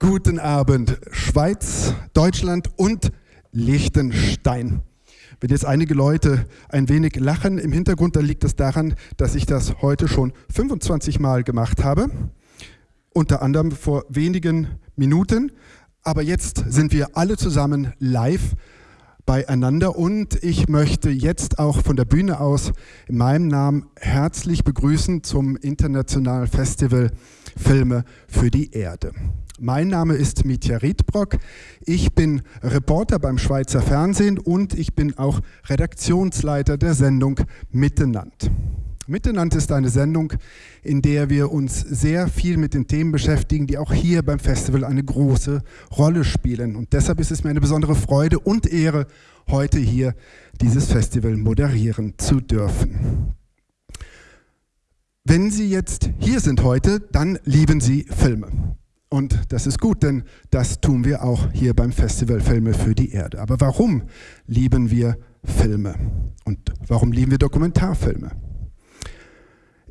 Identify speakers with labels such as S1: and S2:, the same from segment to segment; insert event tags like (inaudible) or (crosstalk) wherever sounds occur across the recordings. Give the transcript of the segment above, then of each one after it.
S1: Guten Abend, Schweiz, Deutschland und Liechtenstein. Wenn jetzt einige Leute ein wenig lachen im Hintergrund, dann liegt es daran, dass ich das heute schon 25 Mal gemacht habe. Unter anderem vor wenigen Minuten. Aber jetzt sind wir alle zusammen live beieinander und ich möchte jetzt auch von der Bühne aus in meinem Namen herzlich begrüßen zum Internationalen Festival Filme für die Erde. Mein Name ist Mitja Riedbrock. Ich bin Reporter beim Schweizer Fernsehen und ich bin auch Redaktionsleiter der Sendung Mittenland. Mittenland ist eine Sendung, in der wir uns sehr viel mit den Themen beschäftigen, die auch hier beim Festival eine große Rolle spielen. Und deshalb ist es mir eine besondere Freude und Ehre, heute hier dieses Festival moderieren zu dürfen. Wenn Sie jetzt hier sind heute, dann lieben Sie Filme. Und das ist gut, denn das tun wir auch hier beim Festival Filme für die Erde. Aber warum lieben wir Filme? Und warum lieben wir Dokumentarfilme?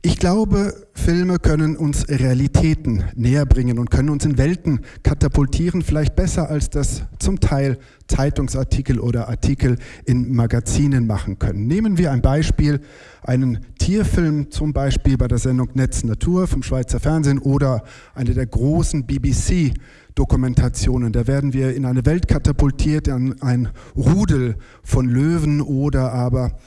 S1: Ich glaube, Filme können uns Realitäten näher bringen und können uns in Welten katapultieren, vielleicht besser als das zum Teil Zeitungsartikel oder Artikel in Magazinen machen können. Nehmen wir ein Beispiel, einen Tierfilm zum Beispiel bei der Sendung Netz Natur vom Schweizer Fernsehen oder eine der großen BBC Dokumentationen. Da werden wir in eine Welt katapultiert, in ein Rudel von Löwen oder aber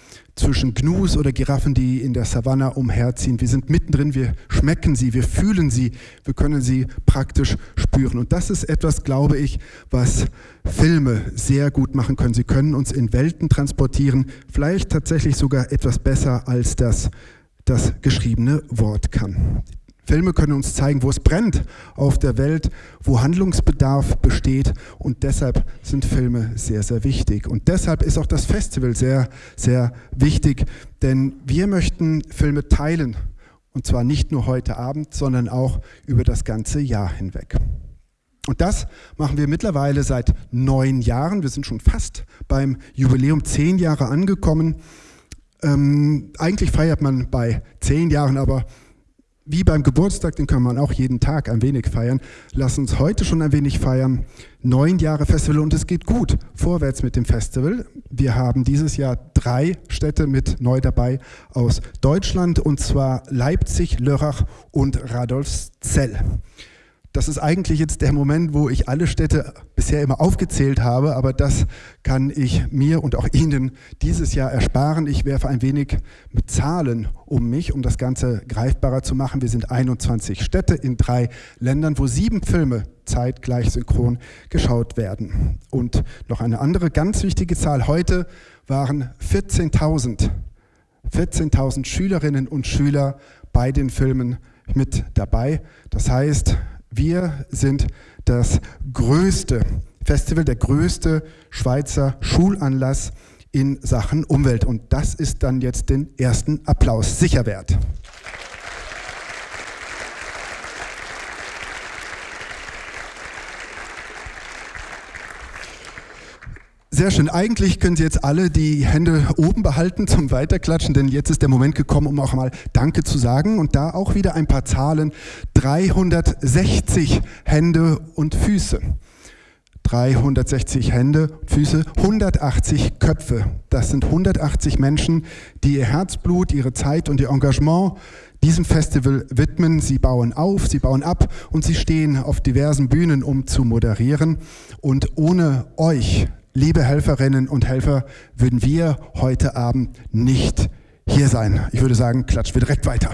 S1: zwischen Gnus oder Giraffen, die in der Savanne umherziehen. Wir sind mittendrin, wir schmecken sie, wir fühlen sie, wir können sie praktisch spüren. Und das ist etwas, glaube ich, was Filme sehr gut machen können. Sie können uns in Welten transportieren, vielleicht tatsächlich sogar etwas besser als das das geschriebene Wort kann. Filme können uns zeigen, wo es brennt auf der Welt, wo Handlungsbedarf besteht und deshalb sind Filme sehr, sehr wichtig. Und deshalb ist auch das Festival sehr, sehr wichtig, denn wir möchten Filme teilen und zwar nicht nur heute Abend, sondern auch über das ganze Jahr hinweg. Und das machen wir mittlerweile seit neun Jahren. Wir sind schon fast beim Jubiläum zehn Jahre angekommen. Ähm, eigentlich feiert man bei zehn Jahren, aber wie beim Geburtstag, den kann man auch jeden Tag ein wenig feiern. Lass uns heute schon ein wenig feiern. Neun Jahre Festival und es geht gut vorwärts mit dem Festival. Wir haben dieses Jahr drei Städte mit neu dabei aus Deutschland und zwar Leipzig, Lörrach und Radolfszell. Das ist eigentlich jetzt der Moment, wo ich alle Städte bisher immer aufgezählt habe, aber das kann ich mir und auch Ihnen dieses Jahr ersparen. Ich werfe ein wenig mit Zahlen um mich, um das Ganze greifbarer zu machen. Wir sind 21 Städte in drei Ländern, wo sieben Filme zeitgleich synchron geschaut werden. Und noch eine andere ganz wichtige Zahl. Heute waren 14.000 14.000 Schülerinnen und Schüler bei den Filmen mit dabei. Das heißt, wir sind das größte Festival, der größte Schweizer Schulanlass in Sachen Umwelt. Und das ist dann jetzt den ersten Applaus sicher wert. Sehr schön. Eigentlich können Sie jetzt alle die Hände oben behalten zum Weiterklatschen, denn jetzt ist der Moment gekommen, um auch mal Danke zu sagen. Und da auch wieder ein paar Zahlen. 360 Hände und Füße. 360 Hände, Füße, 180 Köpfe. Das sind 180 Menschen, die ihr Herzblut, ihre Zeit und ihr Engagement diesem Festival widmen. Sie bauen auf, sie bauen ab und sie stehen auf diversen Bühnen, um zu moderieren. Und ohne euch liebe Helferinnen und Helfer, würden wir heute Abend nicht hier sein. Ich würde sagen, klatschen wir direkt weiter.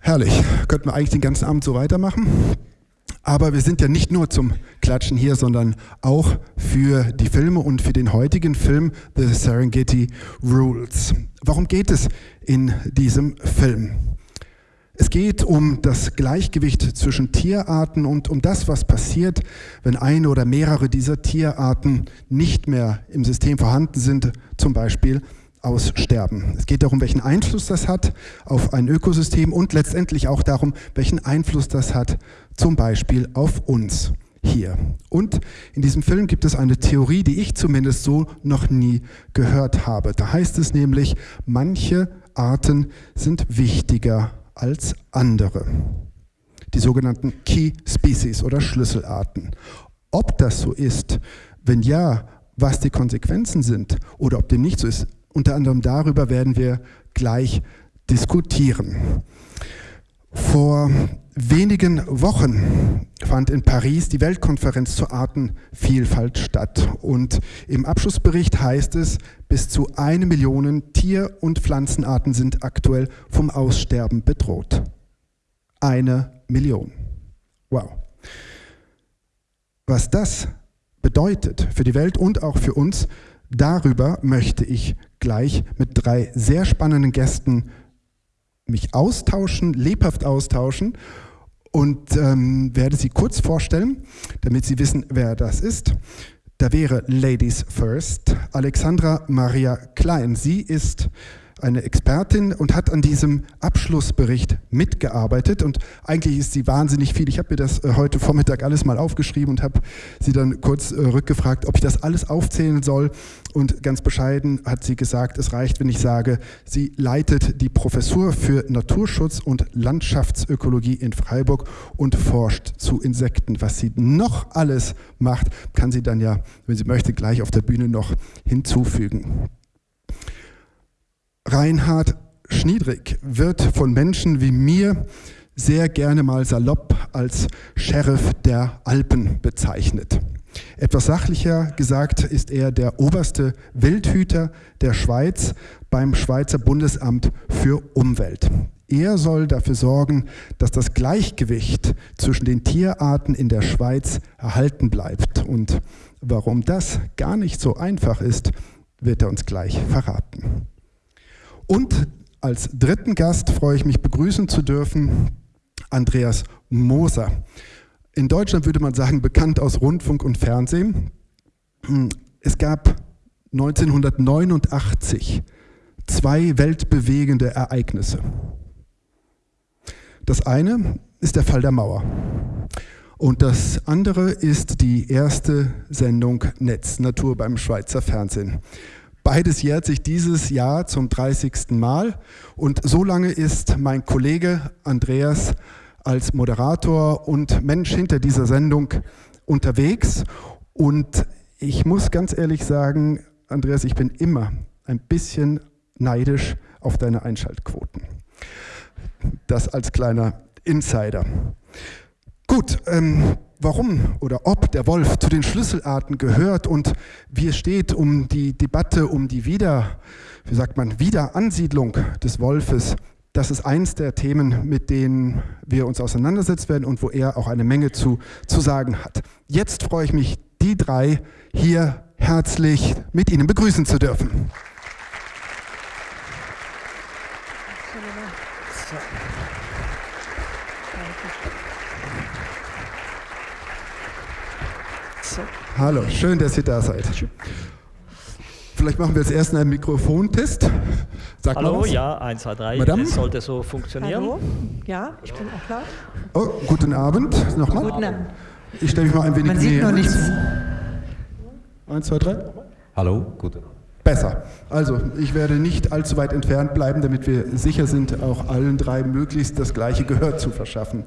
S1: Herrlich, könnten wir eigentlich den ganzen Abend so weitermachen. Aber wir sind ja nicht nur zum Klatschen hier, sondern auch für die Filme und für den heutigen Film The Serengeti Rules. Warum geht es in diesem Film? Es geht um das Gleichgewicht zwischen Tierarten und um das, was passiert, wenn eine oder mehrere dieser Tierarten nicht mehr im System vorhanden sind, zum Beispiel aussterben. Es geht darum, welchen Einfluss das hat auf ein Ökosystem und letztendlich auch darum, welchen Einfluss das hat zum Beispiel auf uns. hier. Und in diesem Film gibt es eine Theorie, die ich zumindest so noch nie gehört habe. Da heißt es nämlich, manche Arten sind wichtiger als andere. Die sogenannten Key Species oder Schlüsselarten. Ob das so ist, wenn ja, was die Konsequenzen sind oder ob dem nicht so ist, unter anderem darüber werden wir gleich diskutieren. Vor wenigen Wochen fand in Paris die Weltkonferenz zur Artenvielfalt statt. Und im Abschlussbericht heißt es, bis zu eine Million Tier- und Pflanzenarten sind aktuell vom Aussterben bedroht. Eine Million. Wow. Was das bedeutet für die Welt und auch für uns, darüber möchte ich gleich mit drei sehr spannenden Gästen mich austauschen, lebhaft austauschen und ähm, werde sie kurz vorstellen, damit Sie wissen, wer das ist. Da wäre Ladies First, Alexandra Maria Klein. Sie ist eine Expertin und hat an diesem Abschlussbericht mitgearbeitet und eigentlich ist sie wahnsinnig viel. Ich habe mir das äh, heute Vormittag alles mal aufgeschrieben und habe sie dann kurz äh, rückgefragt, ob ich das alles aufzählen soll und ganz bescheiden hat sie gesagt, es reicht, wenn ich sage, sie leitet die Professur für Naturschutz und Landschaftsökologie in Freiburg und forscht zu Insekten. Was sie noch alles macht, kann sie dann ja, wenn sie möchte, gleich auf der Bühne noch hinzufügen. Reinhard Schniedrig wird von Menschen wie mir sehr gerne mal salopp als Sheriff der Alpen bezeichnet. Etwas sachlicher gesagt ist er der oberste Wildhüter der Schweiz beim Schweizer Bundesamt für Umwelt. Er soll dafür sorgen, dass das Gleichgewicht zwischen den Tierarten in der Schweiz erhalten bleibt. Und warum das gar nicht so einfach ist, wird er uns gleich verraten. Und als dritten Gast freue ich mich begrüßen zu dürfen Andreas Moser. In Deutschland würde man sagen, bekannt aus Rundfunk und Fernsehen. Es gab 1989 zwei weltbewegende Ereignisse. Das eine ist der Fall der Mauer. Und das andere ist die erste Sendung Netz Natur beim Schweizer Fernsehen. Beides jährt sich dieses Jahr zum 30. Mal und so lange ist mein Kollege Andreas als Moderator und Mensch hinter dieser Sendung unterwegs und ich muss ganz ehrlich sagen, Andreas, ich bin immer ein bisschen neidisch auf deine Einschaltquoten. Das als kleiner Insider. Gut, ähm, warum oder ob der Wolf zu den Schlüsselarten gehört und wie es steht um die Debatte um die Wieder, wie sagt man, Wiederansiedlung des Wolfes, das ist eins der Themen, mit denen wir uns auseinandersetzen werden und wo er auch eine Menge zu, zu sagen hat. Jetzt freue ich mich, die drei hier herzlich mit Ihnen begrüßen zu dürfen. Hallo, schön, dass ihr da seid. Vielleicht machen wir als ersten einen Mikrofontest.
S2: Sag Hallo, ja, 1, 2, 3. Madame? Das sollte so funktionieren.
S3: Hallo, ja, ich bin auch klar.
S1: Oh, guten Abend. Nochmal. Guten Abend. Ich stelle mich mal ein wenig
S3: Man sieht noch nichts.
S1: 1, 2, 3.
S4: Hallo, gut.
S1: Besser. Also, ich werde nicht allzu weit entfernt bleiben, damit wir sicher sind, auch allen drei möglichst das gleiche Gehör zu verschaffen.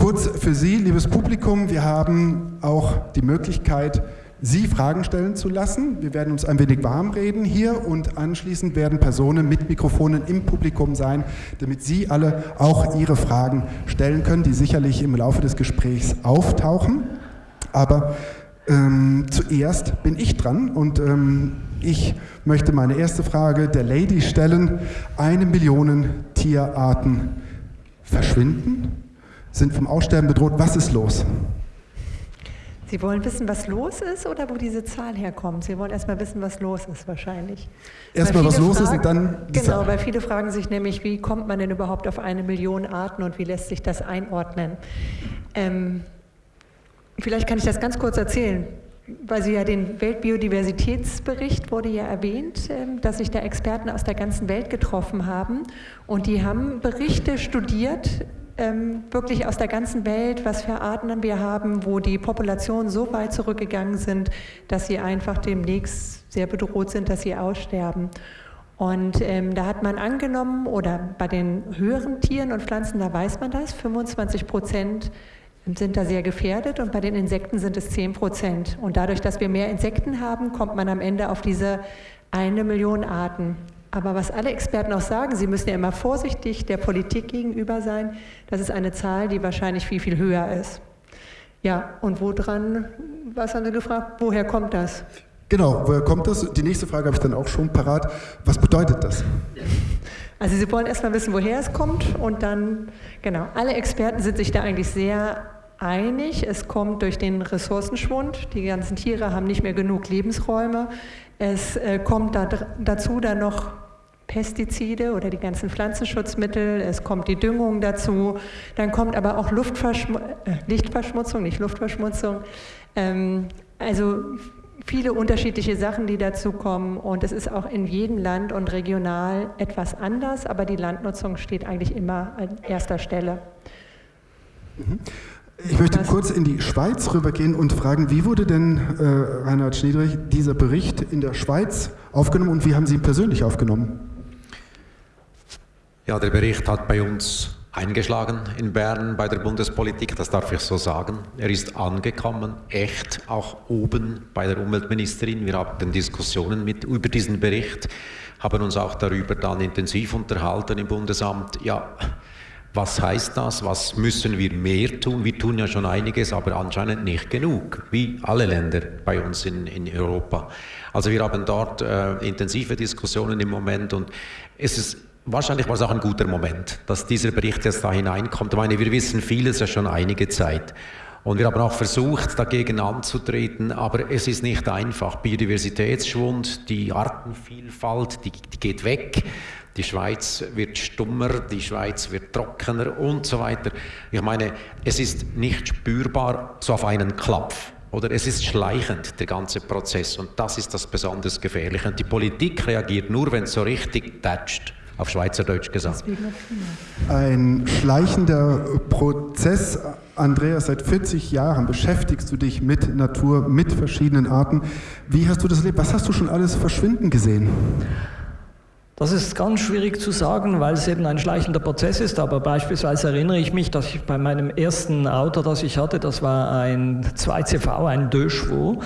S1: Kurz für Sie, liebes Publikum, wir haben auch die Möglichkeit, Sie Fragen stellen zu lassen. Wir werden uns ein wenig warm reden hier und anschließend werden Personen mit Mikrofonen im Publikum sein, damit Sie alle auch Ihre Fragen stellen können, die sicherlich im Laufe des Gesprächs auftauchen. Aber ähm, zuerst bin ich dran und ähm, ich möchte meine erste Frage der Lady stellen. Eine Million Tierarten verschwinden? Sind vom Aussterben bedroht. Was ist los?
S3: Sie wollen wissen, was los ist oder wo diese Zahl herkommt? Sie wollen erstmal wissen, was los ist wahrscheinlich.
S1: Erstmal, was los fragen, ist und dann.
S3: Die genau, Zahl. weil viele fragen sich nämlich, wie kommt man denn überhaupt auf eine Million Arten und wie lässt sich das einordnen? Ähm, vielleicht kann ich das ganz kurz erzählen weil Sie ja den Weltbiodiversitätsbericht wurde ja erwähnt, ähm, dass sich da Experten aus der ganzen Welt getroffen haben und die haben Berichte studiert ähm, wirklich aus der ganzen Welt, was für Arten wir haben, wo die Populationen so weit zurückgegangen sind, dass sie einfach demnächst sehr bedroht sind, dass sie aussterben. Und ähm, da hat man angenommen, oder bei den höheren Tieren und Pflanzen, da weiß man das, 25 Prozent sind da sehr gefährdet und bei den Insekten sind es 10 Prozent. Und dadurch, dass wir mehr Insekten haben, kommt man am Ende auf diese eine Million Arten. Aber was alle Experten auch sagen, sie müssen ja immer vorsichtig der Politik gegenüber sein. Das ist eine Zahl, die wahrscheinlich viel, viel höher ist. Ja, und woran, was haben Sie gefragt, woher kommt das?
S1: Genau, woher kommt das? Die nächste Frage habe ich dann auch schon parat. Was bedeutet das?
S3: Also Sie wollen erstmal wissen, woher es kommt und dann, genau, alle Experten sind sich da eigentlich sehr einig. Es kommt durch den Ressourcenschwund. Die ganzen Tiere haben nicht mehr genug Lebensräume. Es äh, kommt da, dazu dann noch Pestizide oder die ganzen Pflanzenschutzmittel, es kommt die Düngung dazu, dann kommt aber auch Luftverschmu äh, Lichtverschmutzung, nicht Luftverschmutzung. Ähm, also viele unterschiedliche Sachen, die dazu kommen und es ist auch in jedem Land und regional etwas anders, aber die Landnutzung steht eigentlich immer an erster Stelle.
S1: Mhm. Ich möchte kurz in die Schweiz rübergehen und fragen, wie wurde denn, äh, Reinhard Schniedrich, dieser Bericht in der Schweiz aufgenommen und wie haben Sie ihn persönlich aufgenommen?
S4: Ja, der Bericht hat bei uns eingeschlagen in Bern bei der Bundespolitik, das darf ich so sagen. Er ist angekommen, echt auch oben bei der Umweltministerin. Wir hatten Diskussionen mit, über diesen Bericht, haben uns auch darüber dann intensiv unterhalten im Bundesamt. Ja, was heißt das? Was müssen wir mehr tun? Wir tun ja schon einiges, aber anscheinend nicht genug, wie alle Länder bei uns in, in Europa. Also wir haben dort äh, intensive Diskussionen im Moment und es ist wahrscheinlich war es auch ein guter Moment, dass dieser Bericht jetzt da hineinkommt. Ich meine, wir wissen vieles ja schon einige Zeit. Und wir haben auch versucht, dagegen anzutreten, aber es ist nicht einfach. Biodiversitätsschwund, die Artenvielfalt, die, die geht weg. Die Schweiz wird stummer, die Schweiz wird trockener und so weiter. Ich meine, es ist nicht spürbar so auf einen Klapf. Oder es ist schleichend, der ganze Prozess. Und das ist das besonders Gefährliche. Und die Politik reagiert nur, wenn es so richtig tätscht auf Schweizerdeutsch gesagt.
S1: Ein schleichender Prozess. Andreas, seit 40 Jahren beschäftigst du dich mit Natur, mit verschiedenen Arten. Wie hast du das erlebt? Was hast du schon alles verschwinden gesehen?
S2: Das ist ganz schwierig zu sagen, weil es eben ein schleichender Prozess ist. Aber beispielsweise erinnere ich mich, dass ich bei meinem ersten Auto, das ich hatte, das war ein 2CV, ein Chevaux.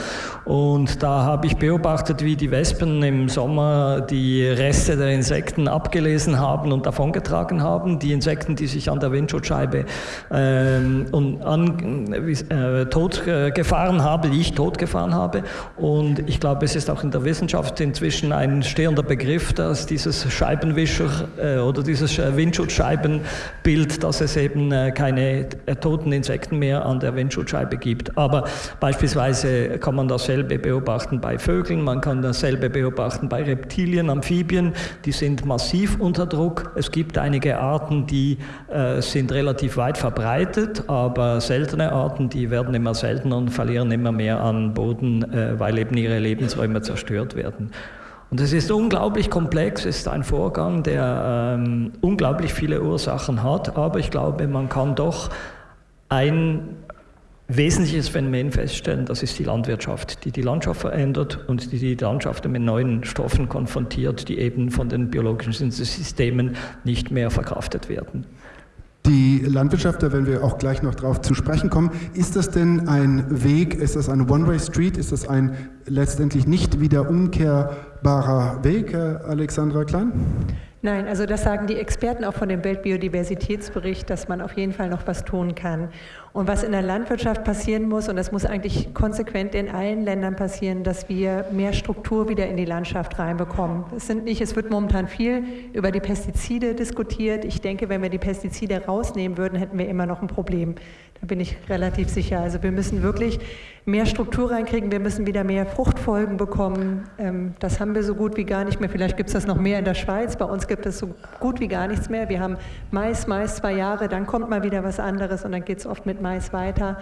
S2: Und da habe ich beobachtet, wie die Wespen im Sommer die Reste der Insekten abgelesen haben und davongetragen haben. Die Insekten, die sich an der Windschutzscheibe ähm, und an, äh, tot äh, gefahren habe, die ich tot gefahren habe. Und ich glaube, es ist auch in der Wissenschaft inzwischen ein stehender Begriff, dass diese dieses Scheibenwischer äh, oder dieses äh, Windschutzscheibenbild, dass es eben äh, keine äh, toten Insekten mehr an der Windschutzscheibe gibt. Aber beispielsweise kann man dasselbe beobachten bei Vögeln, man kann dasselbe beobachten bei Reptilien, Amphibien, die sind massiv unter Druck. Es gibt einige Arten, die äh, sind relativ weit verbreitet, aber seltene Arten, die werden immer seltener und verlieren immer mehr an Boden, äh, weil eben ihre Lebensräume zerstört werden. Und es ist unglaublich komplex, es ist ein Vorgang, der ähm, unglaublich viele Ursachen hat, aber ich glaube, man kann doch ein wesentliches Phänomen feststellen, das ist die Landwirtschaft, die die Landschaft verändert und die die Landschaft mit neuen Stoffen konfrontiert, die eben von den biologischen Systemen nicht mehr verkraftet werden.
S1: Die Landwirtschaft, da werden wir auch gleich noch drauf zu sprechen kommen, ist das denn ein Weg, ist das eine One-Way-Street, ist das ein letztendlich nicht wieder umkehrbarer Weg, Alexandra Klein?
S3: Nein, also das sagen die Experten auch von dem Weltbiodiversitätsbericht, dass man auf jeden Fall noch was tun kann. Und was in der Landwirtschaft passieren muss, und das muss eigentlich konsequent in allen Ländern passieren, dass wir mehr Struktur wieder in die Landschaft reinbekommen. Es sind nicht, es wird momentan viel über die Pestizide diskutiert. Ich denke, wenn wir die Pestizide rausnehmen würden, hätten wir immer noch ein Problem. Bin ich relativ sicher. Also wir müssen wirklich mehr Struktur reinkriegen, wir müssen wieder mehr Fruchtfolgen bekommen. Ähm, das haben wir so gut wie gar nicht mehr. Vielleicht gibt es das noch mehr in der Schweiz. Bei uns gibt es so gut wie gar nichts mehr. Wir haben Mais, Mais zwei Jahre, dann kommt mal wieder was anderes und dann geht es oft mit Mais weiter.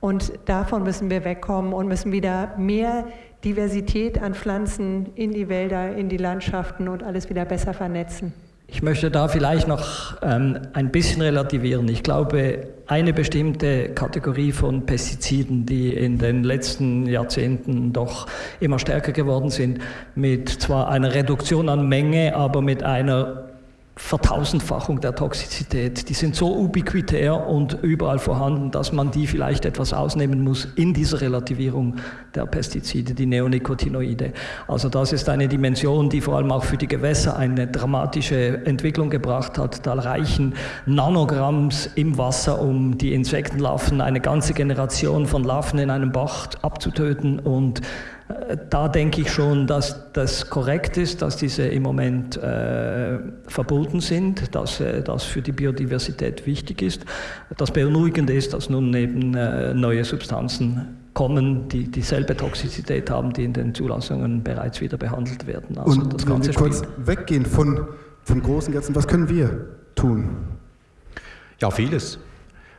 S3: Und davon müssen wir wegkommen und müssen wieder mehr Diversität an Pflanzen in die Wälder, in die Landschaften und alles wieder besser vernetzen.
S2: Ich möchte da vielleicht noch ähm, ein bisschen relativieren. Ich glaube, eine bestimmte Kategorie von Pestiziden, die in den letzten Jahrzehnten doch immer stärker geworden sind, mit zwar einer Reduktion an Menge, aber mit einer Vertausendfachung der Toxizität. Die sind so ubiquitär und überall vorhanden, dass man die vielleicht etwas ausnehmen muss in dieser Relativierung der Pestizide, die Neonicotinoide. Also das ist eine Dimension, die vor allem auch für die Gewässer eine dramatische Entwicklung gebracht hat. Da reichen Nanogramms im Wasser, um die Insektenlarven, eine ganze Generation von Larven in einem Bach abzutöten und da denke ich schon, dass das korrekt ist, dass diese im Moment äh, verboten sind, dass äh, das für die Biodiversität wichtig ist. Das Beunruhigende ist, dass nun eben äh, neue Substanzen kommen, die dieselbe Toxizität haben, die in den Zulassungen bereits wieder behandelt werden.
S1: Also Und das Ganze wenn wir kurz weggehen von, vom großen Ganzen, was können wir tun?
S4: Ja, vieles.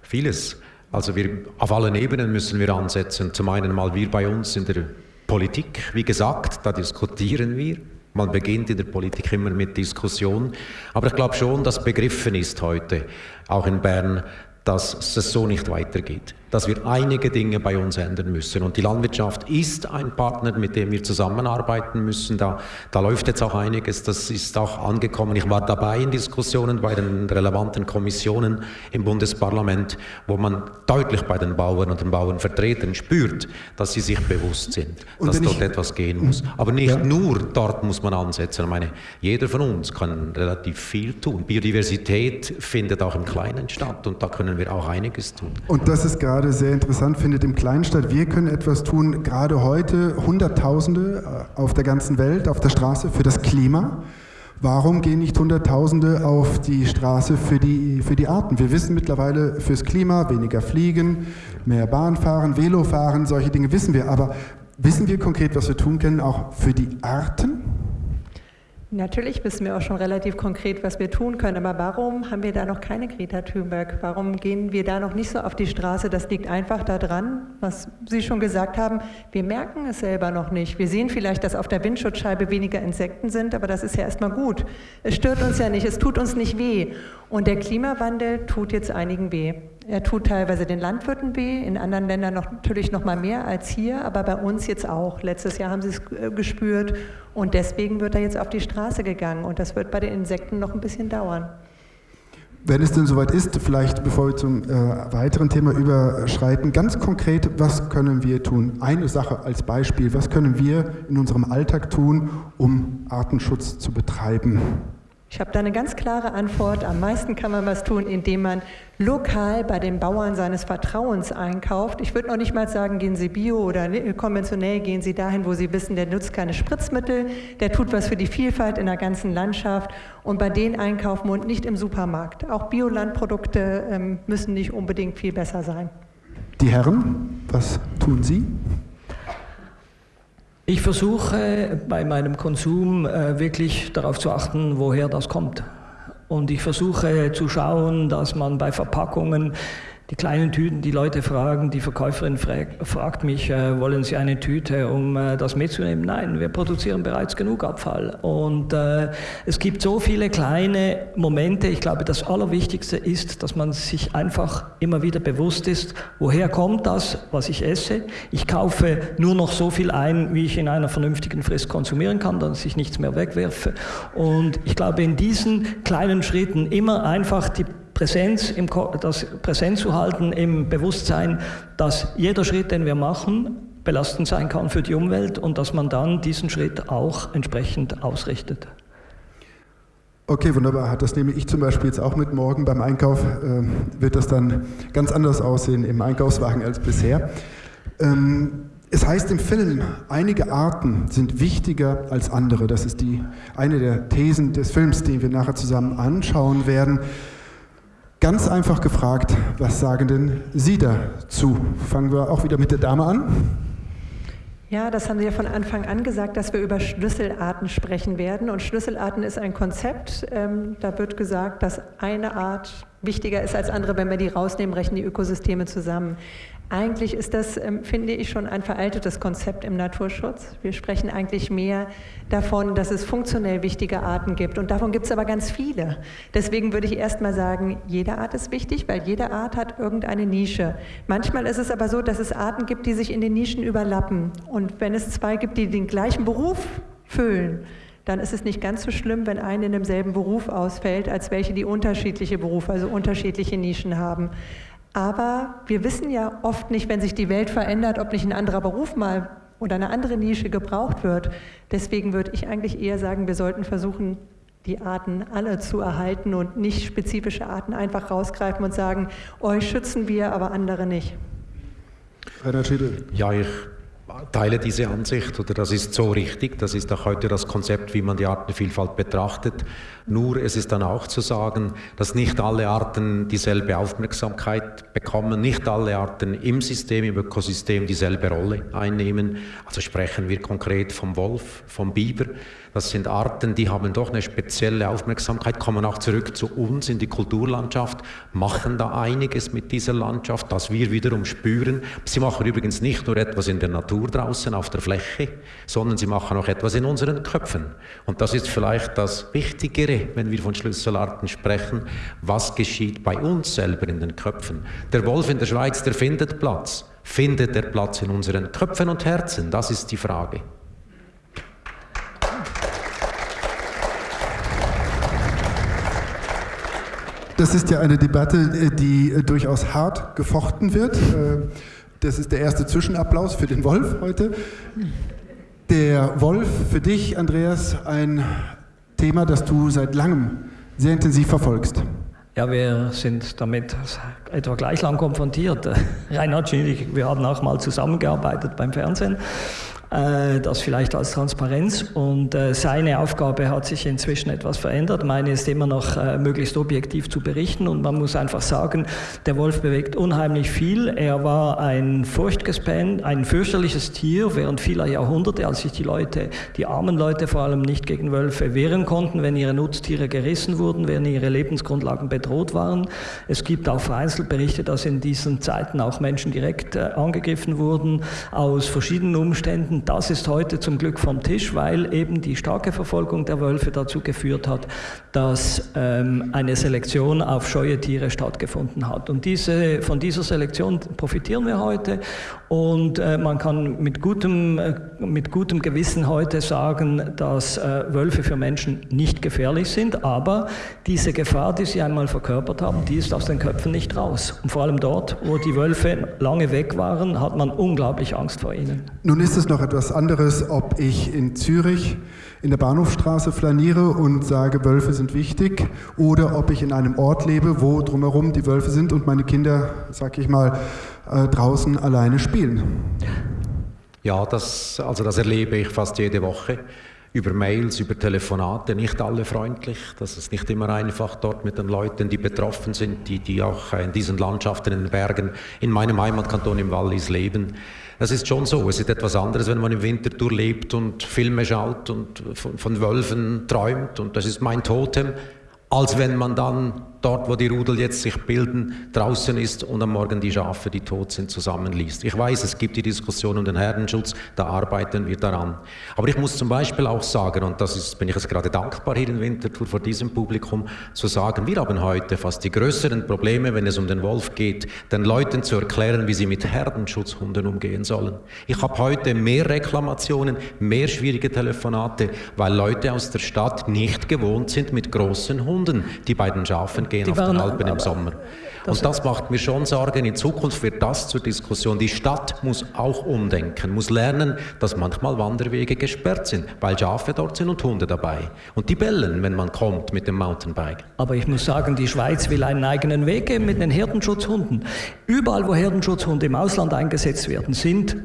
S4: Vieles. Also wir, auf allen Ebenen müssen wir ansetzen. Zum einen mal wir bei uns in der Politik, wie gesagt, da diskutieren wir. Man beginnt in der Politik immer mit Diskussion. Aber ich glaube schon, dass begriffen ist heute, auch in Bern, dass es so nicht weitergeht dass wir einige Dinge bei uns ändern müssen. Und die Landwirtschaft ist ein Partner, mit dem wir zusammenarbeiten müssen. Da, da läuft jetzt auch einiges, das ist auch angekommen. Ich war dabei in Diskussionen bei den relevanten Kommissionen im Bundesparlament, wo man deutlich bei den Bauern und den Bauernvertretern spürt, dass sie sich bewusst sind, und dass dort ich, etwas gehen muss. Aber nicht ja. nur dort muss man ansetzen. Ich meine, jeder von uns kann relativ viel tun. Biodiversität findet auch im Kleinen statt und da können wir auch einiges tun.
S1: Und das ist gerade gerade sehr interessant findet im Kleinstadt. Wir können etwas tun, gerade heute Hunderttausende äh, auf der ganzen Welt, auf der Straße für das Klima. Warum gehen nicht Hunderttausende auf die Straße für die, für die Arten? Wir wissen mittlerweile fürs Klima weniger fliegen, mehr Bahn fahren, Velo fahren, solche Dinge wissen wir. Aber wissen wir konkret, was wir tun können, auch für die Arten?
S3: Natürlich wissen wir auch schon relativ konkret, was wir tun können, aber warum haben wir da noch keine Greta Thunberg? Warum gehen wir da noch nicht so auf die Straße? Das liegt einfach daran, was Sie schon gesagt haben, wir merken es selber noch nicht. Wir sehen vielleicht, dass auf der Windschutzscheibe weniger Insekten sind, aber das ist ja erstmal gut. Es stört uns ja nicht, es tut uns nicht weh. Und der Klimawandel tut jetzt einigen weh. Er tut teilweise den Landwirten weh, in anderen Ländern noch, natürlich noch mal mehr als hier, aber bei uns jetzt auch. Letztes Jahr haben sie es äh, gespürt und deswegen wird er jetzt auf die Straße gegangen und das wird bei den Insekten noch ein bisschen dauern.
S1: Wenn es denn soweit ist, vielleicht bevor wir zum äh, weiteren Thema überschreiten, ganz konkret, was können wir tun? Eine Sache als Beispiel, was können wir in unserem Alltag tun, um Artenschutz zu betreiben?
S3: Ich habe da eine ganz klare Antwort. Am meisten kann man was tun, indem man lokal bei den Bauern seines Vertrauens einkauft. Ich würde noch nicht mal sagen, gehen Sie bio oder konventionell, gehen Sie dahin, wo Sie wissen, der nutzt keine Spritzmittel, der tut was für die Vielfalt in der ganzen Landschaft und bei denen einkaufen und nicht im Supermarkt. Auch Biolandprodukte ähm, müssen nicht unbedingt viel besser sein.
S1: Die Herren, was tun Sie?
S2: Ich versuche bei meinem Konsum äh, wirklich darauf zu achten, woher das kommt. Und ich versuche zu schauen, dass man bei Verpackungen die kleinen Tüten, die Leute fragen, die Verkäuferin fragt mich, äh, wollen Sie eine Tüte, um äh, das mitzunehmen? Nein, wir produzieren bereits genug Abfall. Und äh, es gibt so viele kleine Momente. Ich glaube, das Allerwichtigste ist, dass man sich einfach immer wieder bewusst ist, woher kommt das, was ich esse. Ich kaufe nur noch so viel ein, wie ich in einer vernünftigen Frist konsumieren kann, dass ich nichts mehr wegwerfe. Und ich glaube, in diesen kleinen Schritten immer einfach die Präsenz, im, das präsent zu halten im Bewusstsein, dass jeder Schritt, den wir machen, belastend sein kann für die Umwelt und dass man dann diesen Schritt auch entsprechend ausrichtet.
S1: Okay, wunderbar. Das nehme ich zum Beispiel jetzt auch mit morgen beim Einkauf. Äh, wird das dann ganz anders aussehen im Einkaufswagen als bisher. Ähm, es heißt im Film, einige Arten sind wichtiger als andere. Das ist die, eine der Thesen des Films, den wir nachher zusammen anschauen werden. Ganz einfach gefragt, was sagen denn Sie dazu? Fangen wir auch wieder mit der Dame an.
S3: Ja, das haben Sie ja von Anfang an gesagt, dass wir über Schlüsselarten sprechen werden. Und Schlüsselarten ist ein Konzept. Ähm, da wird gesagt, dass eine Art wichtiger ist als andere. Wenn wir die rausnehmen, rechnen die Ökosysteme zusammen. Eigentlich ist das, ähm, finde ich, schon ein veraltetes Konzept im Naturschutz. Wir sprechen eigentlich mehr davon, dass es funktionell wichtige Arten gibt. Und davon gibt es aber ganz viele. Deswegen würde ich erst mal sagen, jede Art ist wichtig, weil jede Art hat irgendeine Nische. Manchmal ist es aber so, dass es Arten gibt, die sich in den Nischen überlappen. Und wenn es zwei gibt, die den gleichen Beruf füllen, dann ist es nicht ganz so schlimm, wenn eine in demselben Beruf ausfällt, als welche, die unterschiedliche Berufe, also unterschiedliche Nischen haben. Aber wir wissen ja oft nicht, wenn sich die Welt verändert, ob nicht ein anderer Beruf mal oder eine andere Nische gebraucht wird. Deswegen würde ich eigentlich eher sagen, wir sollten versuchen, die Arten alle zu erhalten und nicht spezifische Arten einfach rausgreifen und sagen, euch schützen wir, aber andere nicht.
S4: Schiedel. Ja, ich teile diese Ansicht oder das ist so richtig. Das ist auch heute das Konzept, wie man die Artenvielfalt betrachtet. Nur es ist dann auch zu sagen, dass nicht alle Arten dieselbe Aufmerksamkeit bekommen, nicht alle Arten im System, im Ökosystem dieselbe Rolle einnehmen. Also sprechen wir konkret vom Wolf, vom Biber. Das sind Arten, die haben doch eine spezielle Aufmerksamkeit, kommen auch zurück zu uns in die Kulturlandschaft, machen da einiges mit dieser Landschaft, das wir wiederum spüren. Sie machen übrigens nicht nur etwas in der Natur draußen auf der Fläche, sondern sie machen auch etwas in unseren Köpfen. Und das ist vielleicht das Wichtigere, wenn wir von Schlüsselarten sprechen. Was geschieht bei uns selber in den Köpfen? Der Wolf in der Schweiz, der findet Platz. Findet er Platz in unseren Köpfen und Herzen? Das ist die Frage.
S1: Das ist ja eine Debatte, die äh, durchaus hart gefochten wird. Äh, das ist der erste Zwischenapplaus für den Wolf heute. Der Wolf für dich, Andreas, ein Thema, das du seit langem sehr intensiv verfolgst.
S2: Ja, wir sind damit etwa gleich lang konfrontiert. (laughs) Reinhard Schillig, wir haben auch mal zusammengearbeitet beim Fernsehen. Äh, das vielleicht als Transparenz. Und äh, seine Aufgabe hat sich inzwischen etwas verändert. Meine ist immer noch äh, möglichst objektiv zu berichten. Und man muss einfach sagen, der Wolf bewegt unheimlich viel. Er war ein furchtgespenst, ein fürchterliches Tier während vieler Jahrhunderte, als sich die Leute, die armen Leute vor allem nicht gegen Wölfe wehren konnten, wenn ihre Nutztiere gerissen wurden, wenn ihre Lebensgrundlagen bedroht waren. Es gibt auch vereinzelt Berichte, dass in diesen Zeiten auch Menschen direkt angegriffen wurden, aus verschiedenen Umständen. Und das ist heute zum Glück vom Tisch, weil eben die starke Verfolgung der Wölfe dazu geführt hat, dass ähm, eine Selektion auf scheue Tiere stattgefunden hat. Und diese, von dieser Selektion profitieren wir heute und äh, man kann mit gutem, äh, mit gutem Gewissen heute sagen, dass äh, Wölfe für Menschen nicht gefährlich sind, aber diese Gefahr, die sie einmal verkörpert haben, die ist aus den Köpfen nicht raus. Und vor allem dort, wo die Wölfe lange weg waren, hat man unglaublich Angst vor ihnen.
S1: Nun ist es noch etwas anderes, ob ich in Zürich in der Bahnhofstraße flaniere und sage, Wölfe sind wichtig, oder ob ich in einem Ort lebe, wo drumherum die Wölfe sind und meine Kinder, sag ich mal, äh, draußen alleine spielen.
S4: Ja, das, also das erlebe ich fast jede Woche über Mails, über Telefonate, nicht alle freundlich. Das ist nicht immer einfach dort mit den Leuten, die betroffen sind, die, die auch in diesen Landschaften, in den Bergen, in meinem Heimatkanton im Wallis leben. Das ist schon so. Es ist etwas anderes, wenn man im Winterthur lebt und Filme schaut und von, von Wölfen träumt. Und das ist mein Totem als wenn man dann dort, wo die Rudel jetzt sich bilden, draußen ist und am Morgen die Schafe, die tot sind, zusammenliest. Ich weiß, es gibt die Diskussion um den Herdenschutz, da arbeiten wir daran. Aber ich muss zum Beispiel auch sagen, und das ist, bin ich jetzt gerade dankbar hier in Winterthur vor diesem Publikum, zu sagen, wir haben heute fast die größeren Probleme, wenn es um den Wolf geht, den Leuten zu erklären, wie sie mit Herdenschutzhunden umgehen sollen. Ich habe heute mehr Reklamationen, mehr schwierige Telefonate, weil Leute aus der Stadt nicht gewohnt sind, mit großen Hunden die bei den Schafen gehen die auf den Alpen im Sommer. Das und das macht mir schon Sorgen. In Zukunft wird das zur Diskussion. Die Stadt muss auch umdenken, muss lernen, dass manchmal Wanderwege gesperrt sind, weil Schafe dort sind und Hunde dabei. Und die bellen, wenn man kommt mit dem Mountainbike.
S2: Aber ich muss sagen, die Schweiz will einen eigenen Weg gehen mit den Herdenschutzhunden. Überall, wo Herdenschutzhunde im Ausland eingesetzt werden, sind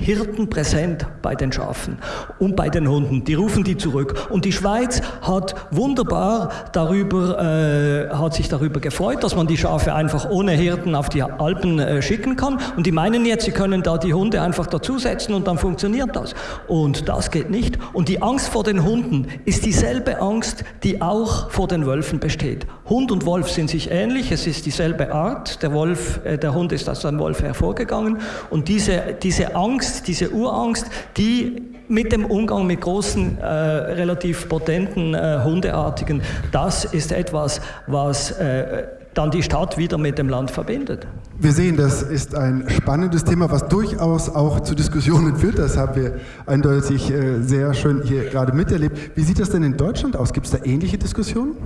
S2: Hirten präsent bei den Schafen und bei den Hunden. Die rufen die zurück. Und die Schweiz hat wunderbar darüber, äh, hat sich darüber gefreut, dass man die Schafe einfach ohne Hirten auf die Alpen äh, schicken kann. Und die meinen jetzt, sie können da die Hunde einfach dazusetzen und dann funktioniert das. Und das geht nicht. Und die Angst vor den Hunden ist dieselbe Angst, die auch vor den Wölfen besteht. Hund und Wolf sind sich ähnlich, es ist dieselbe Art. Der Wolf, äh, der Hund ist aus einem Wolf hervorgegangen. Und diese, diese Angst, Angst, diese Urangst, die mit dem Umgang mit großen, äh, relativ potenten äh, Hundeartigen, das ist etwas, was äh, dann die Stadt wieder mit dem Land verbindet.
S1: Wir sehen, das ist ein spannendes Thema, was durchaus auch zu Diskussionen führt. Das haben wir eindeutig äh, sehr schön hier gerade miterlebt. Wie sieht das denn in Deutschland aus? Gibt es da ähnliche Diskussionen?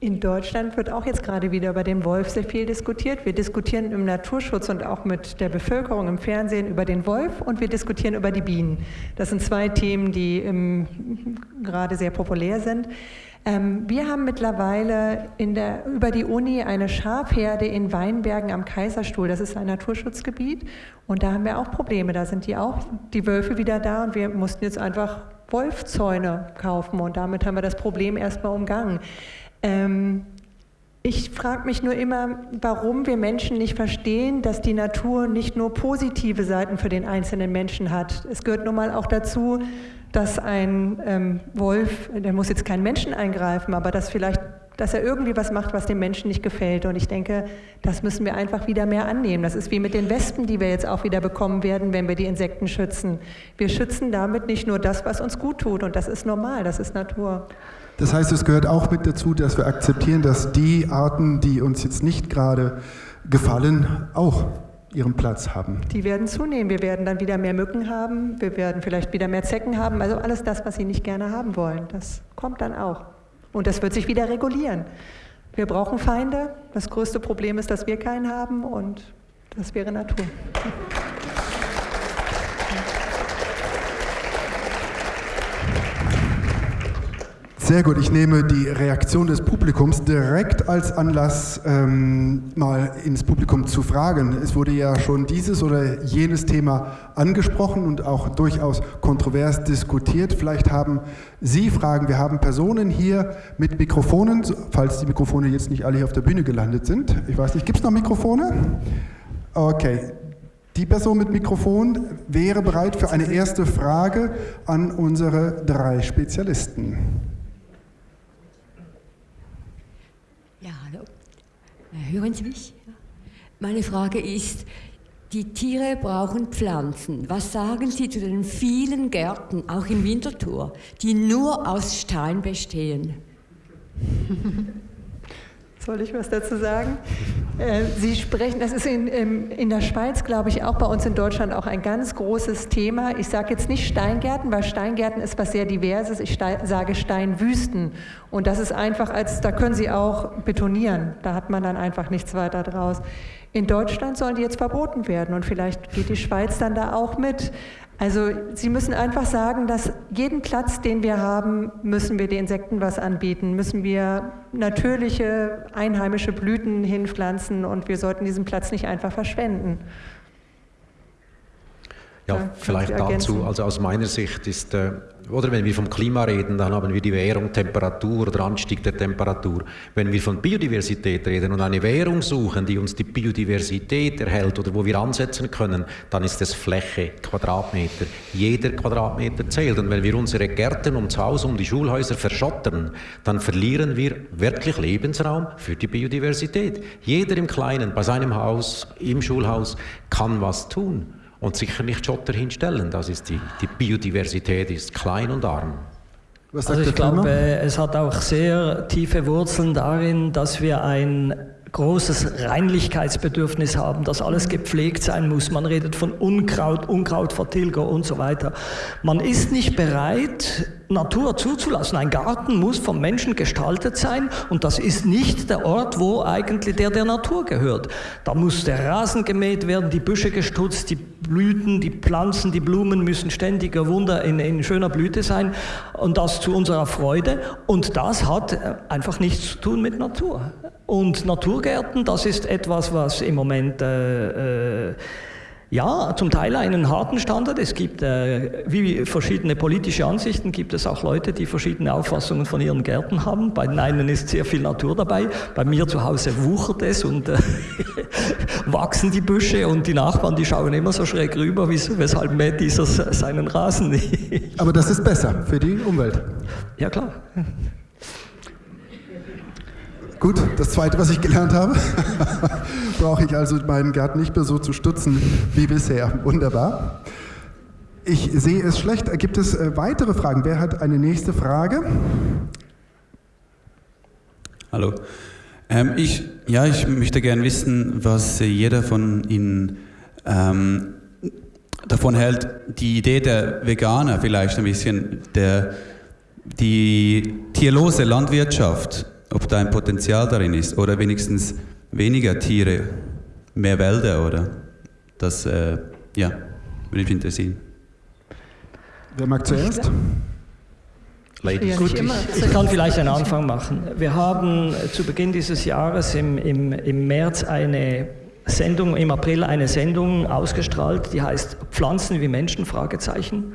S3: In Deutschland wird auch jetzt gerade wieder über den Wolf sehr viel diskutiert. Wir diskutieren im Naturschutz und auch mit der Bevölkerung im Fernsehen über den Wolf und wir diskutieren über die Bienen. Das sind zwei Themen, die ähm, gerade sehr populär sind. Ähm, wir haben mittlerweile der, über die Uni eine Schafherde in Weinbergen am Kaiserstuhl. Das ist ein Naturschutzgebiet und da haben wir auch Probleme. Da sind die auch die Wölfe wieder da und wir mussten jetzt einfach Wolfzäune kaufen und damit haben wir das Problem erstmal umgangen. Ähm, ich frage mich nur immer, warum wir Menschen nicht verstehen, dass die Natur nicht nur positive Seiten für den einzelnen Menschen hat. Es gehört nun mal auch dazu, dass ein ähm, Wolf, der muss jetzt keinen Menschen eingreifen, aber dass vielleicht, dass er irgendwie was macht, was dem Menschen nicht gefällt. Und ich denke, das müssen wir einfach wieder mehr annehmen. Das ist wie mit den Wespen, die wir jetzt auch wieder bekommen werden, wenn wir die Insekten schützen. Wir schützen damit nicht nur das, was uns gut tut, und das ist normal, das ist Natur.
S1: Das heißt, es gehört auch mit dazu, dass wir akzeptieren, dass die Arten, die uns jetzt nicht gerade gefallen, auch ihren Platz haben.
S3: Die werden zunehmen. Wir werden dann wieder mehr Mücken haben. Wir werden vielleicht wieder mehr Zecken haben. Also alles das, was sie nicht gerne haben wollen, das kommt dann auch. Und das wird sich wieder regulieren. Wir brauchen Feinde. Das größte Problem ist, dass wir keinen haben und das wäre Natur.
S1: Sehr gut, ich nehme die Reaktion des Publikums direkt als Anlass, ähm, mal ins Publikum zu fragen. Es wurde ja schon dieses oder jenes Thema angesprochen und auch durchaus kontrovers diskutiert. Vielleicht haben Sie Fragen. Wir haben Personen hier mit Mikrofonen, falls die Mikrofone jetzt nicht alle hier auf der Bühne gelandet sind. Ich weiß nicht, gibt es noch Mikrofone? Okay, die Person mit Mikrofon wäre bereit für eine erste Frage an unsere drei Spezialisten.
S5: Hören Sie mich? Meine Frage ist, die Tiere brauchen Pflanzen. Was sagen Sie zu den vielen Gärten, auch in Winterthur, die nur aus Stein bestehen? (laughs)
S3: Soll ich was dazu sagen? Äh, Sie sprechen, das ist in, in der Schweiz, glaube ich, auch bei uns in Deutschland auch ein ganz großes Thema. Ich sage jetzt nicht Steingärten, weil Steingärten ist was sehr Diverses. Ich sage Steinwüsten. Und das ist einfach, als da können Sie auch betonieren. Da hat man dann einfach nichts weiter draus. In Deutschland sollen die jetzt verboten werden und vielleicht geht die Schweiz dann da auch mit. Also Sie müssen einfach sagen, dass jeden Platz, den wir haben, müssen wir den Insekten was anbieten, müssen wir natürliche, einheimische Blüten hinpflanzen und wir sollten diesen Platz nicht einfach verschwenden.
S4: Ja, ja vielleicht dazu, also aus meiner Sicht ist äh, oder wenn wir vom Klima reden, dann haben wir die Währung Temperatur oder Anstieg der Temperatur. Wenn wir von Biodiversität reden und eine Währung suchen, die uns die Biodiversität erhält oder wo wir ansetzen können, dann ist es Fläche, Quadratmeter. Jeder Quadratmeter zählt. Und wenn wir unsere Gärten ums Haus, um die Schulhäuser verschottern, dann verlieren wir wirklich Lebensraum für die Biodiversität. Jeder im Kleinen, bei seinem Haus, im Schulhaus, kann was tun und sicher nicht Schotter hinstellen. Das ist die, die Biodiversität ist klein und arm.
S2: also ich glaube, es hat auch sehr tiefe Wurzeln darin, dass wir ein großes Reinlichkeitsbedürfnis haben, dass alles gepflegt sein muss. Man redet von Unkraut, Unkrautvertilger und so weiter. Man ist nicht bereit, Natur zuzulassen. Ein Garten muss vom Menschen gestaltet sein und das ist nicht der Ort, wo eigentlich der der Natur gehört. Da muss der Rasen gemäht werden, die Büsche gestutzt, die Blüten, die Pflanzen, die Blumen müssen ständiger Wunder in, in schöner Blüte sein und das zu unserer Freude. Und das hat äh, einfach nichts zu tun mit Natur. Und Naturgärten, das ist etwas, was im Moment äh, äh, Ja, zum Teil einen harten Standard. Es gibt, äh, wie verschiedene politische Ansichten, gibt es auch Leute, die verschiedene Auffassungen von ihren Gärten haben. Bei den einen ist sehr viel Natur dabei, bei mir zu Hause wuchert es und äh, (laughs) wachsen die Büsche und die Nachbarn, die schauen immer so schräg rüber, weshalb mäht dieser seinen Rasen (laughs) nicht.
S1: Aber das ist besser für die Umwelt.
S2: Ja, klar.
S1: Gut, das Zweite, was ich gelernt habe, (laughs) brauche ich also meinen Garten nicht mehr so zu stutzen wie bisher. Wunderbar. Ich sehe es schlecht. Gibt es äh, weitere Fragen? Wer hat eine nächste Frage?
S6: Hallo. Ähm, ich, ja, ich möchte gerne wissen, was jeder von Ihnen ähm, davon hält, die Idee der Veganer vielleicht ein bisschen, der, die tierlose Landwirtschaft ob da ein Potenzial darin ist oder wenigstens weniger Tiere, mehr Wälder oder das, äh, ja, würde mich interessieren.
S1: Wer mag zuerst?
S2: Ladies. Gut, ich, ich, kann vielleicht einen Anfang machen. Wir haben zu Beginn dieses Jahres im, im, im März eine Sendung, im April eine Sendung ausgestrahlt, die heißt Pflanzen wie Menschen, Fragezeichen.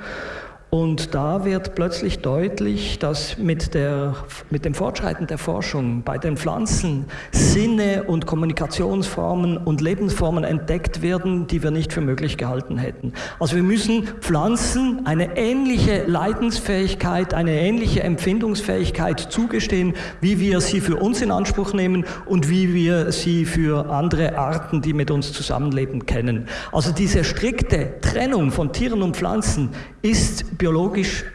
S2: Und da wird plötzlich deutlich, dass mit, der, mit dem Fortschreiten der Forschung bei den Pflanzen Sinne und Kommunikationsformen und Lebensformen entdeckt werden, die wir nicht für möglich gehalten hätten. Also wir müssen Pflanzen eine ähnliche Leidensfähigkeit, eine ähnliche Empfindungsfähigkeit zugestehen, wie wir sie für uns in Anspruch nehmen und wie wir sie für andere Arten, die mit uns zusammenleben, kennen. Also diese strikte Trennung von Tieren und Pflanzen ist biologisch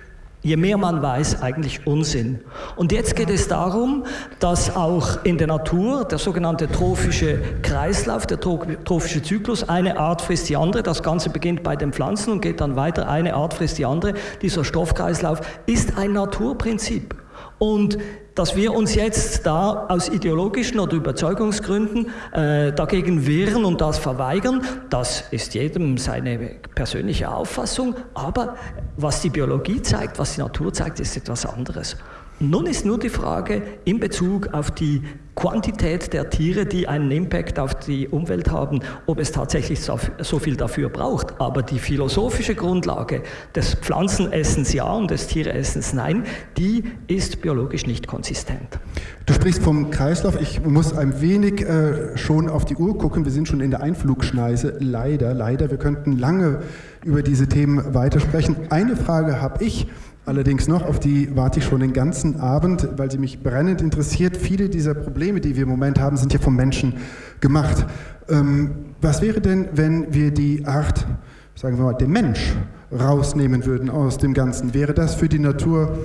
S2: je mehr man weiß, eigentlich Unsinn. Und jetzt geht es darum, dass auch in der Natur der sogenannte trophische Kreislauf, der trophische Zyklus, eine Art frisst die andere. Das Ganze beginnt bei den Pflanzen und geht dann weiter, eine Art frisst die andere. Dieser Stoffkreislauf ist ein Naturprinzip. Und dass wir uns jetzt da aus ideologischen oder Überzeugungsgründen äh, dagegen wehren und das verweigern, das ist jedem seine persönliche Auffassung. Aber was die Biologie zeigt, was die Natur zeigt, ist etwas anderes. Nun ist nur die Frage in Bezug auf die Quantität der Tiere, die einen Impact auf die Umwelt haben, ob es tatsächlich so viel dafür braucht. Aber die philosophische Grundlage des Pflanzenessens ja und des Tieressens nein, die ist biologisch nicht konsistent.
S1: Du sprichst vom Kreislauf. Ich muss ein wenig äh, schon auf die Uhr gucken. Wir sind schon in der Einflugschneise. Leider, leider. Wir könnten lange über diese Themen weitersprechen. Eine Frage habe ich allerdings noch, auf die warte ich schon den ganzen Abend, weil sie mich brennend interessiert. Viele dieser Probleme, die wir im Moment haben, sind ja vom Menschen gemacht. Ähm, was wäre denn, wenn wir die Art, sagen wir mal, den Mensch rausnehmen würden aus dem Ganzen? Wäre das für die Natur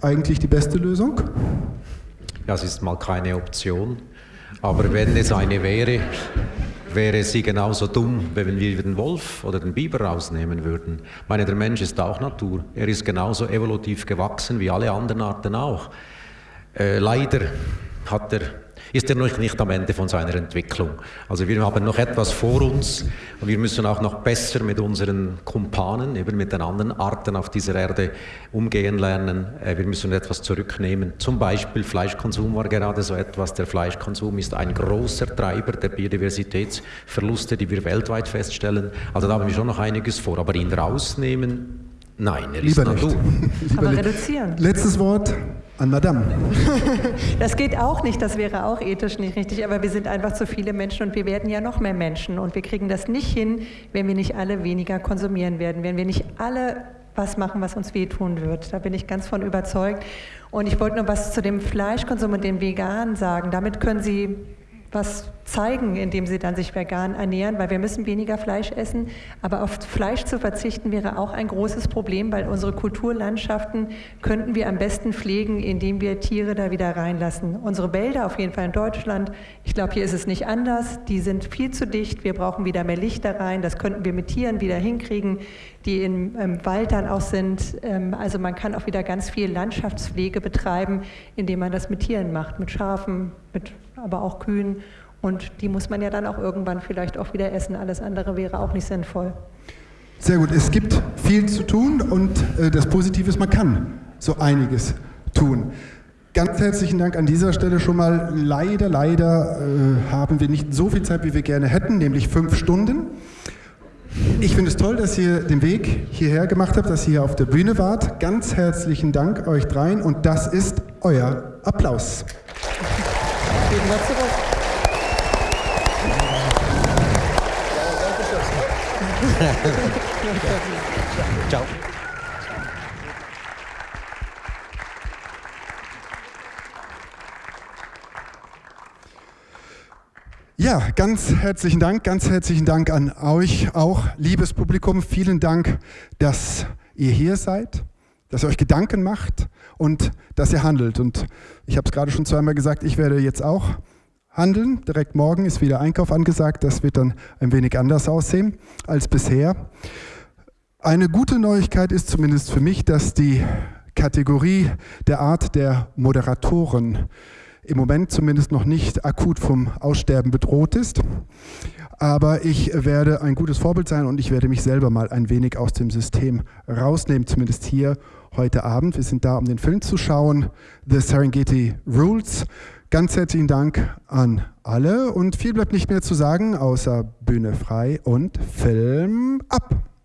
S1: eigentlich die beste Lösung?
S4: Ja, es ist mal keine Option. Aber wenn es eine wäre, wäre sie genauso dumm, wenn wir den Wolf oder den Biber rausnehmen würden. Ich meine, der Mensch ist auch Natur. Er ist genauso evolutiv gewachsen wie alle anderen Arten auch. Äh, leider hat er ist er noch nicht am Ende von seiner Entwicklung. Also wir haben noch etwas vor uns und wir müssen auch noch besser mit unseren Kumpanen, eben mit den anderen Arten auf dieser Erde umgehen lernen. Äh, wir müssen etwas zurücknehmen. Zum Beispiel Fleischkonsum war gerade so etwas. Der Fleischkonsum ist ein großer Treiber der Biodiversitätsverluste, die wir weltweit feststellen. Also da haben wir schon noch einiges vor. Aber ihn rausnehmen, nein, er
S1: Lieber ist
S3: Natur. (laughs) Aber reduzieren.
S1: Letztes Wort. An Madame. (laughs)
S3: Das geht auch nicht, das wäre auch ethisch nicht richtig, aber wir sind einfach zu viele Menschen und wir werden ja noch mehr Menschen und wir kriegen das nicht hin, wenn wir nicht alle weniger konsumieren werden, wenn wir nicht alle was machen, was uns wehtun wird. Da bin ich ganz von überzeugt. Und ich wollte nur was zu dem Fleischkonsum und den Veganen sagen. Damit können Sie was zeigen, indem sie dann sich vegan ernähren, weil wir müssen weniger Fleisch essen. Aber auf Fleisch zu verzichten wäre auch ein großes Problem, weil unsere Kulturlandschaften könnten wir am besten pflegen, indem wir Tiere da wieder reinlassen. Unsere Wälder, auf jeden Fall in Deutschland, ich glaube, hier ist es nicht anders, die sind viel zu dicht. Wir brauchen wieder mehr Licht da rein. Das könnten wir mit Tieren wieder hinkriegen, die im, im Wald dann auch sind. Ähm, also man kann auch wieder ganz viel Landschaftspflege betreiben, indem man das mit Tieren macht, mit Schafen, mit aber auch Kühen. Und die muss man ja dann auch irgendwann vielleicht auch wieder essen. Alles andere wäre auch nicht sinnvoll.
S1: Sehr gut. Es gibt viel zu tun und äh, das Positive ist, man kann so einiges tun. Ganz herzlichen Dank an dieser Stelle schon mal. Leider, leider äh, haben wir nicht so viel Zeit, wie wir gerne hätten, nämlich fünf Stunden. Ich finde es toll, dass ihr den Weg hierher gemacht habt, dass ihr hier auf der Bühne wart. Ganz herzlichen Dank euch dreien und das ist euer Applaus. Vielen Dank zurück. Ciao. Ja, ganz herzlichen Dank, ganz herzlichen Dank an euch auch, liebes Publikum. Vielen Dank, dass ihr hier seid, dass ihr euch Gedanken macht und dass ihr handelt. Und ich habe es gerade schon zweimal gesagt, ich werde jetzt auch handeln. Direkt morgen ist wieder Einkauf angesagt. Das wird dann ein wenig anders aussehen als bisher. Eine gute Neuigkeit ist zumindest für mich, dass die Kategorie der Art der Moderatoren im Moment zumindest noch nicht akut vom Aussterben bedroht ist. Aber ich werde ein gutes Vorbild sein und ich werde mich selber mal ein wenig aus dem System rausnehmen, zumindest hier heute Abend. Wir sind da, um den Film zu schauen, The Serengeti Rules. Ganz herzlichen Dank an alle und viel bleibt nicht mehr zu sagen, außer Bühne frei und Film ab.